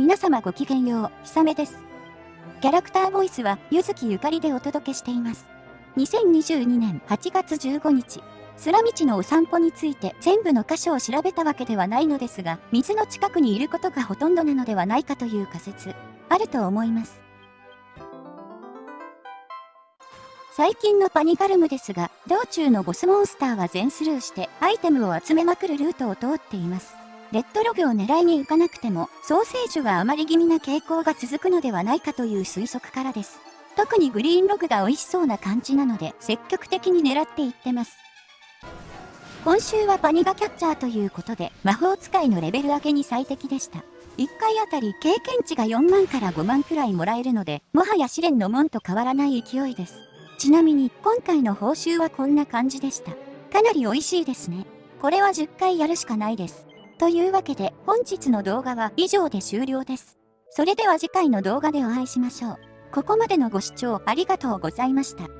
皆様ごきげんよう、ひさめです。キャラクターボイスは、ゆずきゆかりでお届けしています。2022年8月15日、スラ道のお散歩について全部の箇所を調べたわけではないのですが、水の近くにいることがほとんどなのではないかという仮説、あると思います。最近のパニガルムですが、道中のボスモンスターは全スルーしてアイテムを集めまくるルートを通っています。レッドログを狙いに行かなくても、ソーセージが余り気味な傾向が続くのではないかという推測からです。特にグリーンログが美味しそうな感じなので、積極的に狙っていってます。今週はパニガキャッチャーということで、魔法使いのレベル上げに最適でした。1回あたり経験値が4万から5万くらいもらえるので、もはや試練の門と変わらない勢いです。ちなみに、今回の報酬はこんな感じでした。かなり美味しいですね。これは10回やるしかないです。というわけで本日の動画は以上で終了です。それでは次回の動画でお会いしましょう。ここまでのご視聴ありがとうございました。